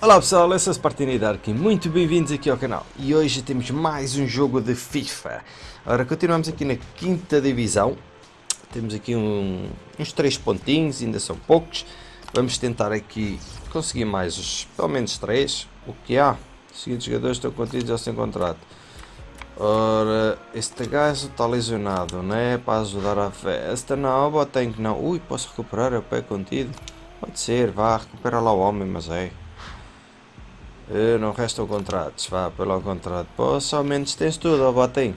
Olá pessoal, eu sou Spartini Dark e muito bem-vindos aqui ao canal. E hoje temos mais um jogo de FIFA. Ora, continuamos aqui na quinta divisão. Temos aqui um, uns três pontinhos, ainda são poucos. Vamos tentar aqui conseguir mais, os, pelo menos três. O que há? Os seguintes jogadores estão contidos ao sem contrato. Ora, este gajo está lesionado, não é? Para ajudar a festa. Não, botei que não. Ui, posso recuperar o pé contido? Pode ser, vá, recupera lá o homem, mas é. Uh, não restam contratos, vá pelo contrato. Posso, ao menos tens tudo, ó Boateng.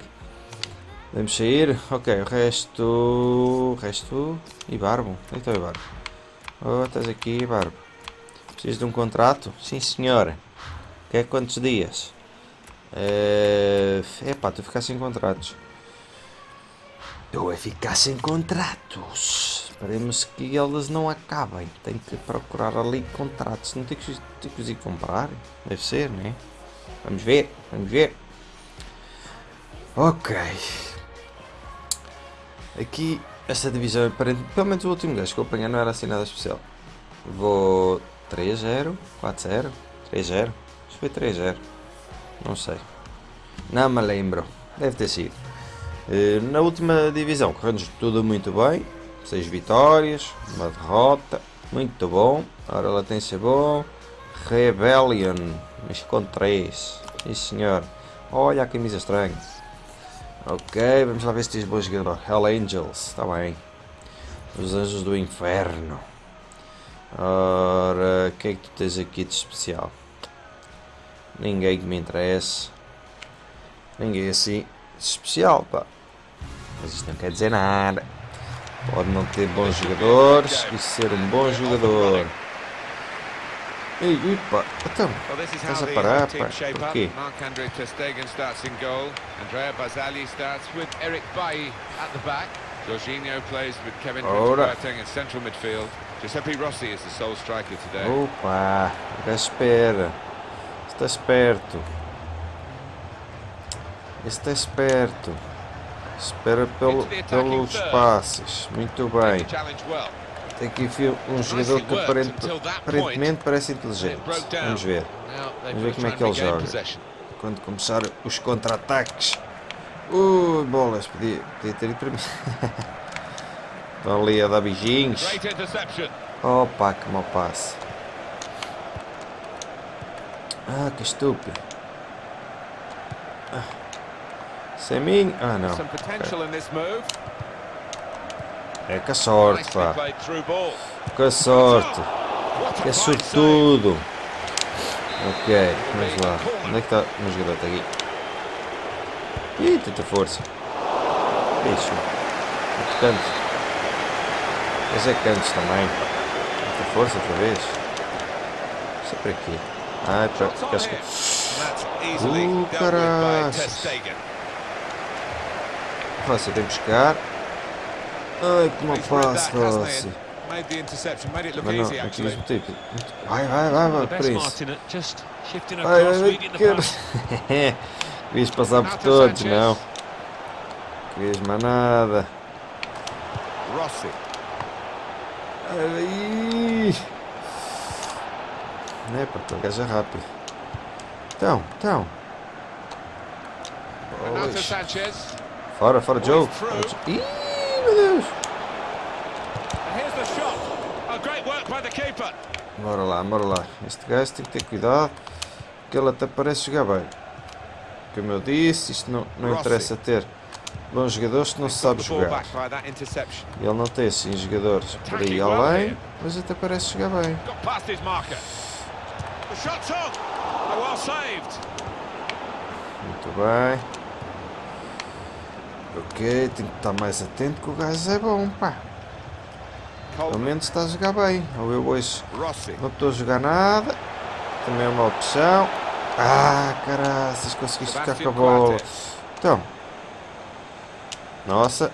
Podemos sair? Ok, o resto... O resto... E Barbo? Onde está o Barbo? Oh, estás aqui, Barbo. Precisas de um contrato? Sim, senhora. Quer quantos dias? É uh, pá, tu ficar sem contratos. Eu a ficar sem contratos. Esperemos que eles não acabem. Tem que procurar ali contratos. Não tem que, tem que ir comprar. Deve ser, né? Vamos ver, vamos ver. Ok. Aqui, esta divisão, aparente, pelo menos o último gajo que eu apanhei não era assim nada especial. Vou 3-0, 4-0, 3-0. Acho que foi 3-0. Não sei. Não me lembro. Deve ter sido. Eh, na última divisão correu-nos tudo muito bem. 6 vitórias, uma derrota. Muito bom. Ora, latência bom. Rebellion. Mas com 3. Sim senhor. Olha a camisa estranha. Ok, vamos lá ver se tens bom jogador. Hell Angels. Está bem. Os Anjos do Inferno. Ora, o que é que tu tens aqui de especial? Ninguém que me interesse. Ninguém assim especial, pá. Mas isto não quer dizer nada. Pode não ter bons jogadores e ser um bom jogador. Ei, pá, então, estás a parar, pá, por quê? Marc-André ter Stegen starts in goal, Andrea Basali starts with Eric Bailly at the back, Jorginho plays with Kevin Boateng in central midfield, Giuseppe Rossi is the sole striker today. Opa, fica espera, está esperto. Está esperto. Espera pelo, pelos passes. Muito bem. Tem aqui um jogador que aparentemente parece inteligente. Vamos ver. Vamos ver como é que ele joga. Quando começar os contra-ataques. Ui, bolas. Podia, podia ter ido para mim. Estão ali a dar beijinhos. Opa, que mau passe. Ah, que estúpido. Ah. Semin? Ah, não. É que sorte, pá. Que sorte. Que sortudo. Ok, vamos lá. Onde é que está o meu jogador? Está aqui. Ih, tanta força. Isso. Muito canto. Mas é cantos também. Muita força outra vez. Isso é para aqui. Ah, é para... Uh, caralho. Rossi vem buscar. Ai, que mal passe, Rossi. Mas não, aqui mesmo tipo. Vai, vai, vai, vai, Prince. Vai, vai, vai, que... Querias passar por todos, não. Querias mais nada. Rossi. Aí. Não é, pá, o gajo é rápido. Então, então. Renato Sanchez. Fora, fora jogo. Ih, meu Deus. Bora lá, bora lá. Este gajo tem que ter cuidado. Porque ele até parece jogar bem. Como eu disse, isto não, não interessa ter bons jogadores que não se sabe jogar. Ele não tem assim jogadores por aí além, mas até parece jogar bem. Muito bem. Ok, tenho que estar mais atento que o gajo é bom, pá. Pelo menos está a jogar bem. Ou eu hoje não estou a jogar nada. Também é uma opção. Ah, caraças, conseguiste ficar com a bola. Então. Nossa.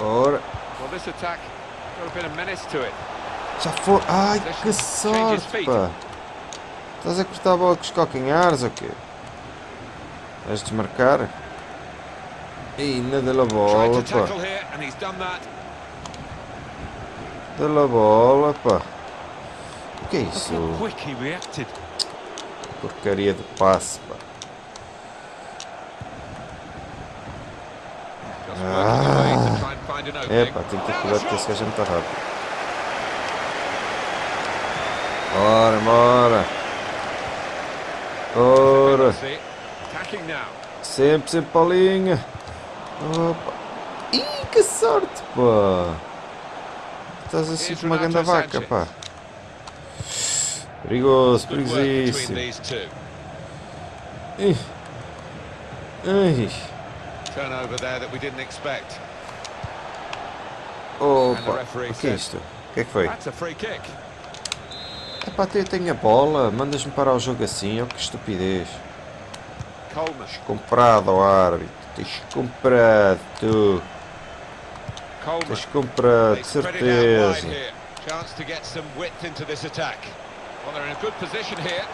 Ora. Já foi. Ai, que sorte, pá. Estás a cortar a bola com os calcanhares ou quê? Vais desmarcar? Ainda dá-lhe bola, pá. Dela bola, pá. O que é isso? Porcaria de passe, pá. Ah. É, pá, tem que ter cuidado que esse gajo é muito rápido. Bora, bora. Ora sempre, sempre para a linha. Opa. Ih, que sorte, pá. Estás assim com uma grande vaca, pá. Perigoso, perigosíssimo. Ih. Ai. Turnover there that we didn't expect. Opa, o que é isto? O que é que foi? Epá, eu tenho a bola, mandas-me parar o jogo assim, oh que estupidez. Coleman. Comprado ao árbitro, tens comprado, tu, tens comprado, de certeza. Chance to get some width into this attack. Well, they're in a good position here.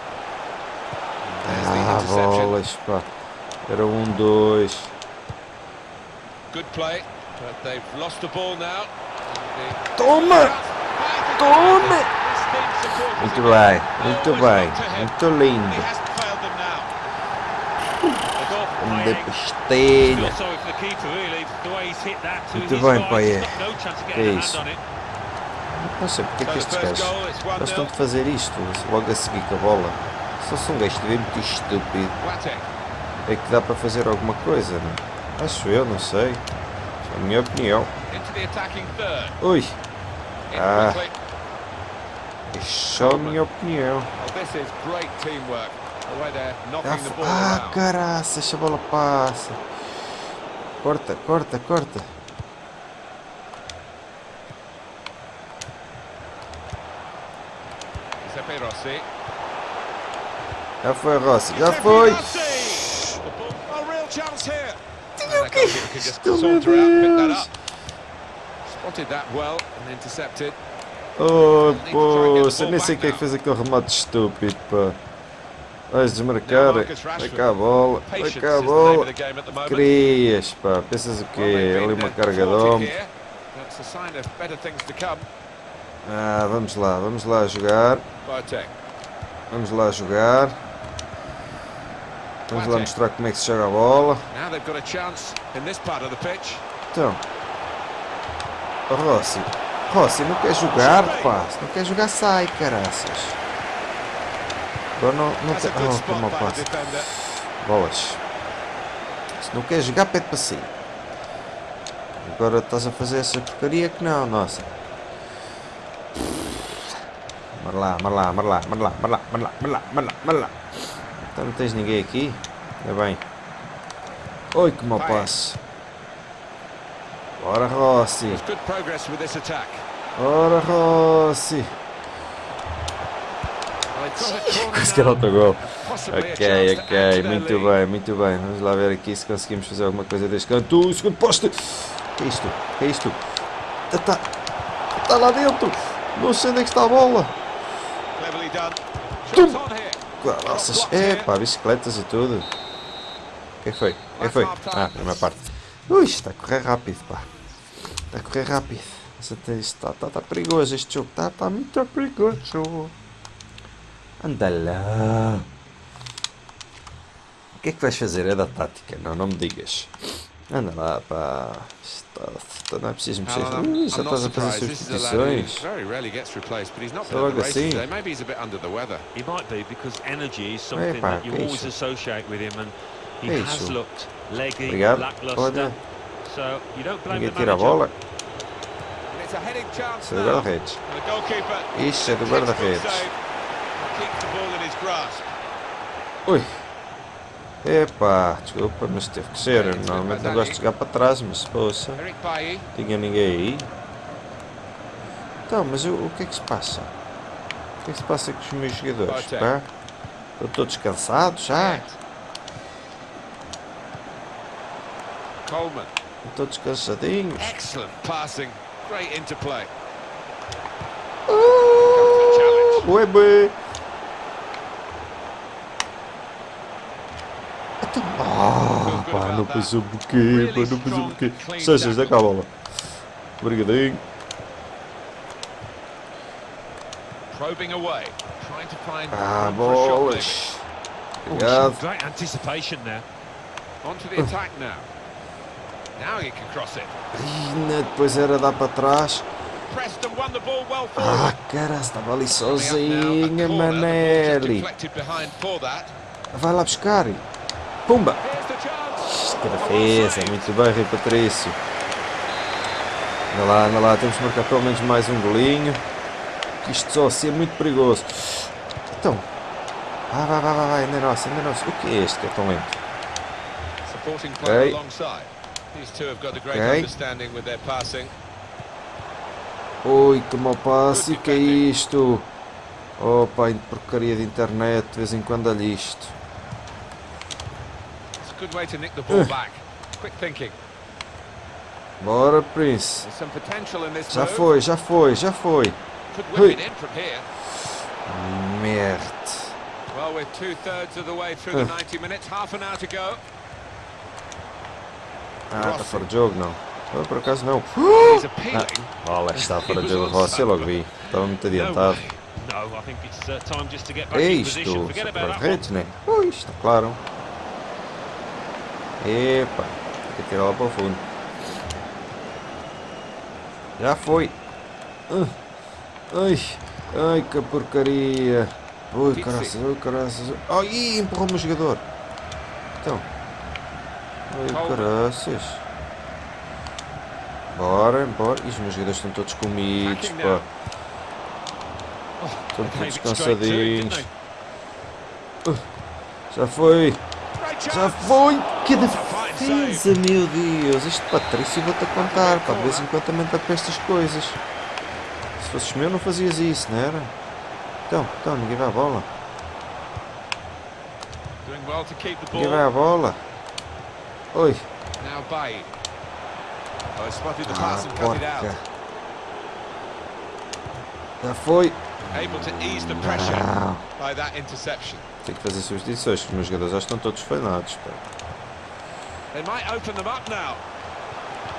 Ah, bolas, pá. Era um, dois. Good play, but they've lost the ball now. Toma! Toma! Muito bem, muito bem, muito lindo. No chance of Que getting a isso? Não sei porque é que estes gajos goal, it's 1-0. gostam de fazer isto, logo a seguir com a bola. Só são um gajo de ver muito estúpido. É que dá para fazer alguma coisa, não é? Acho eu, não sei. É a minha opinião. Ui, Ah. é só a minha opinião. É ah, caraças, a bola passa. Corta, corta, corta. Já foi, Rossi, já foi. O que isto, oh, meu Deus. Oh, pô, eu nem sei quem é fez aquele remate estúpido, pá. Vais desmarcar. Vai cá a bola. Vai cá a bola. Crias, pá. Pensas o quê? Ali uma carga de ombro. Ah, vamos lá. Vamos lá jogar. Vamos lá jogar. Vamos lá mostrar como é que se joga a bola. Então. Rossi. Rossi, não quer jogar, pá. Se não quer jogar, sai, caraças. Agora não, não tem... Oh, passe. defender. Bolas. Se não quer jogar, pede para sair. Agora estás a fazer essa porcaria que não, nossa. Marlá, marlá, marlá, marlá, marlá, marlá, marlá, marlá, marlá. Então não tens ninguém aqui? É bem. Oi, que mau passe. Bora, Rossi. Ora, Rossi. now. autogol. Possibly a Ok, chance to ok, their muito bem, muito bem. Vamos lá ver aqui se conseguimos fazer alguma coisa deste canto. O segundo poste. Que é isto? Que é isto? Está, está lá dentro. Não sei onde é que está a bola. Tum. Shots on here. Nossas, é pá, bicicletas e tudo. O que é que foi? O que é que foi? Ah, primeira parte. Ui, está a correr rápido, pá. Está a correr rápido. Está, está, está perigoso este jogo. Está, está muito perigoso. Anda lá. O que é que vais fazer? É da tática. Não, não me digas. Anda lá, pá. Está, não é preciso mexer. Uh, já estás a fazer substituições. Só logo assim. Epá, é que é isso? Que isso? Obrigado. Olha. Ninguém tira a bola. Isso é do guarda-redes. Isso é do guarda-redes. Ui. Epá, desculpa, mas teve que ser. Eu normalmente não gosto de jogar para trás, mas Bailly. tinha ninguém aí. Então, mas o, o que é que se passa? O que é que se passa com os meus jogadores? Pá? Estão todos cansados já? Coleman. Estão todos cansadinhos? Excellent passing. Great interplay. Uh, bué, não passou porquê, pá, não passou porquê. Seixas, dá cá a bola. Obrigadinho. Ah, bolas. Obrigado. Ih, né, depois era dar para trás. Ah, cara, estava ali sozinha, Manelli. Vai lá buscar. Pumba defesa, muito bem, Rui Patrício. Anda lá, anda lá, temos que marcar pelo menos mais um golinho. Isto só assim é muito perigoso. Então. Vai, vai, vai, vai, ainda é nosso, ainda é nosso. O que é este que é tão lento? Okay. Okay. Ui, que mau passe, o que é isto? Opa, porcaria de internet, de vez em quando dá isto. Good way to nick the ball back. Quick thinking. Bora, Prince. Já foi, já foi, já foi. Merda. Well, we're two thirds of the way through the Uh. 90 minutes, half an hour to go. Ah, está fora de jogo, não. Ah, por acaso não. Appealing. Olha, está fora de jogo, Rossi, eu logo vi. Estava muito No adiantado. way. No, I think it's uh, time just to get back É isto, redes, né? Ui, está claro. Epa, tem que tirar lá para o fundo. Já foi. Ai, ai que porcaria. Ui, caraças, ui, caraças. Ai, empurrou-me o jogador. Então. Ai, caraças. Bora, bora. Ih, os meus jogadores estão todos comidos, pá. now. Estão todos cansadinhos. Já foi. Já foi! Que defesa, meu Deus! Este Patrício vou-te a contar, pá, de vez em quando também está estas coisas. Se fosses meu não fazias isso, não era? Então, então, ninguém vai à bola. Ninguém vai à bola. Oi. Oh, Ah, porca. Já foi. Não. Tenho que fazer substituições, os meus jogadores já estão todos falhados, pá. They might open them up now.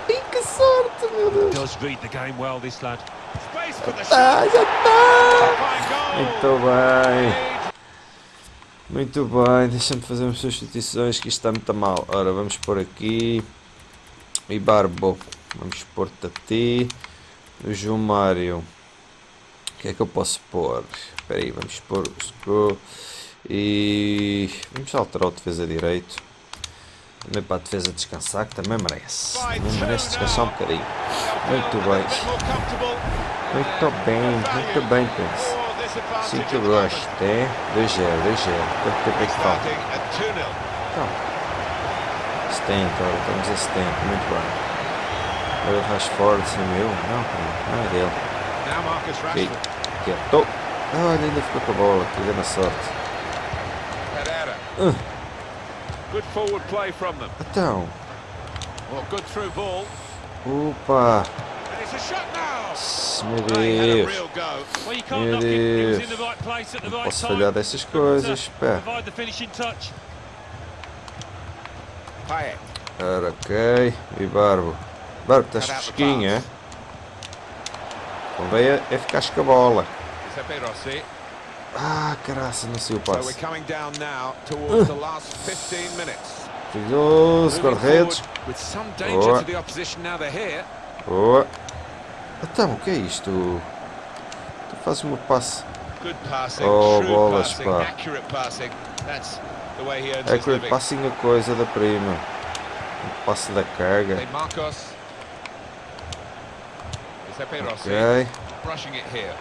Que sorte, meu Deus! Does read the game well, this lad. Space for the Ah, shot. já está! Muito bem. Muito bem, deixa-me fazer umas substituições que isto está muito mal. Ora, vamos pôr aqui. E Barbo. Vamos pôr-te a ti. O João Mário. O que é que eu posso pôr? Espera aí, vamos pôr o Screw. E vamos alterar o defesa direito. Também para a defesa descansar, que também merece. Também merece descansar um bocadinho. Muito bem. Muito bem, muito bem, Prince. Advantage Sim que eu gosto, é? 2-0, 2-0. Quanto tempo é que falta? Starting at 2-0. Então, 70, ora, estamos a 70, muito bem. Olha o Rashford, sim, meu? Não, não é dele. Ok, quieto. Ah, olha, ainda ficou com a bola, que grande sorte. Uh. Good forward play from them. Então, Well, good through ball. opa, And it's a shot now. meu Deus. real go. Well, you can't Meu knock it. He was in Deus. the right place at the Não posso falhar dessas coisas, pá. Provide the finishing touch. Payet. Ora, ok, e Barbo. Barbo, estás fresquinho, é? Convém é, é ficar com a bola. Giuseppe Rossi. Ah, caraça, não sei o passe. coming down now towards the last 15 minutes. Perigoso, Moving guarda-redes. Boa. Boa. Então, o que é isto? Tu fazes uma passe. Oh, bolas, pá. accurate passing. É a coisa da prima. O passe da carga. Ok.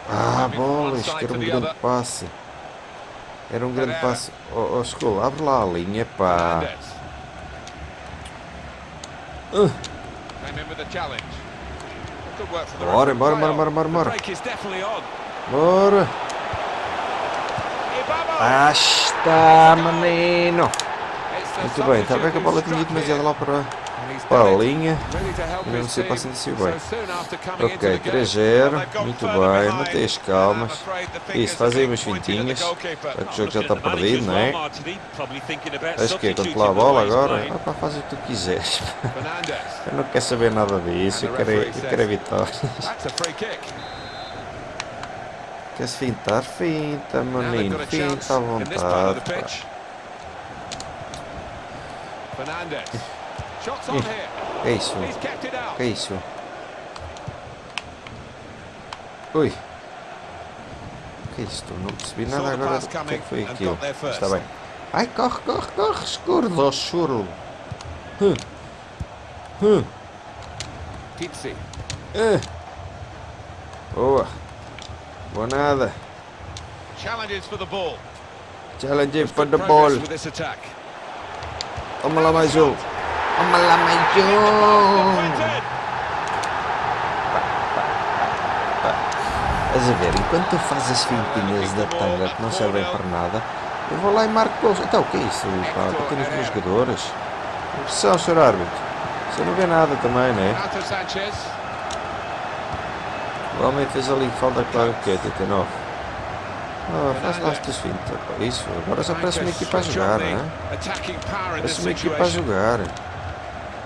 Ah, bolas, side que era um grande passe. Era um grande passe. Oh, oh abre lá a linha, pá. Uh. Bora, bora, bora, bora, bora, bora. Bora. Ah, está, menino. Muito bem, estava substitute que a bola tinha ido demasiado lá para, And he's para a done it. linha. Ready to help Eu não his sei team. para se bem. Ok, the game, 3-0. well, they've gone Muito bem, mantém as calmas. Isso, faz aí umas fintinhas. Já que o jogo já está perdido, não é? Acho que é lá a bola agora. playing. Ah, pá, faz o que tu quiseres. Eu não quero saber nada disso. Eu quero, é- eu quero é kick. Quer-se fintar? Finta, menino. Finta à vontade. pitch. Here. Que isso? Que isso? Ui. Que isto? Não percebi nada agora. O que é que foi aquilo? Está bem. Ai, corre, corre, corre, escuro, churro. Hum. Hum. Pizzi. Eh. Boa. Boa nada. Challenges for the ball. Challenge for the ball. Toma lá mais um. Estás a ver, enquanto tu fazes as fintinhas da tanga que não servem para nada, eu vou lá e marco gols. Então, o que é isso? Pá, bater nos meus jogadores. Impressão, senhor árbitro. Você não vê nada também, né? Renato Sanchez. O homem fez ali falta claro que é 89. Oh, faz lá as tuas fintas. pá. Isso, agora só parece uma equipa a jogar, in this Parece uma equipa a jogar.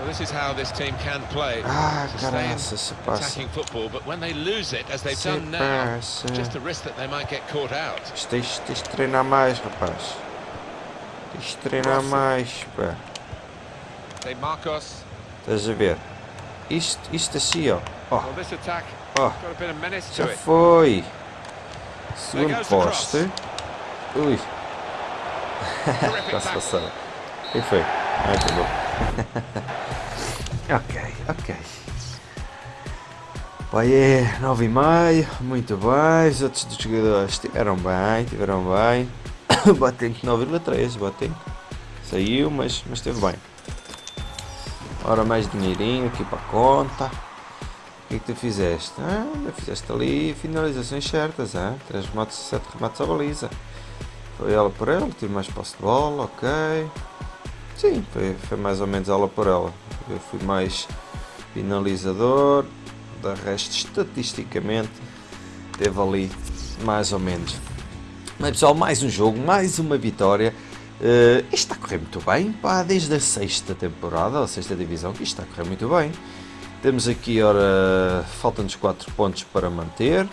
Well, this is how this team can play. Ah, caraça, se passa. attacking football, but when they lose it, as they've Se done now, just a risk that they might get caught out. Isto Tens, tens de treinar mais, rapaz. Tens de treinar mais, pá. They Marcos. Estás a ver? Isto, isto assim, ó. Ó, Já foi. Segundo the poste. Ui, Terrific já se tackle. passaram. Quem foi? Ah, tá bom. ok, ok. É 9 e meio, muito bem. Os outros dos jogadores estiveram bem, estiveram bem. Batendo 9,3, batendo. Saiu, mas, mas esteve bem. Ora, mais dinheirinho aqui para a conta. O que é que tu fizeste? Ah, ainda fizeste ali finalizações certas, hein? 3 remates, 7 remates à baliza. Foi ela por ela, tive mais posse de bola, ok. Sim, foi, foi mais ou menos ela por ela. Eu fui mais finalizador, da resto estatisticamente teve ali mais ou menos. Mas pessoal, mais um jogo, mais uma vitória. Eh, isto está a correr muito bem, pá, desde a sexta temporada, a sexta divisão, que isto está a correr muito bem. Temos aqui, ora, faltam-nos 4 pontos para manter.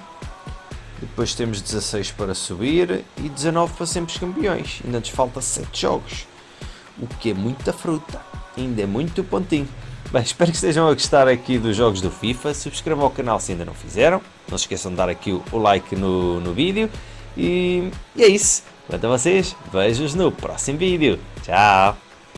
Depois temos 16 para subir e 19 para sermos campeões. Ainda nos falta 7 jogos. O que é muita fruta. Ainda é muito pontinho. Bem, espero que estejam a gostar aqui dos jogos do FIFA. Subscrevam o canal se ainda não fizeram. Não se esqueçam de dar aqui o, o like no, no vídeo. E, e é isso. Quanto a vocês, vejo-os no próximo vídeo. Tchau!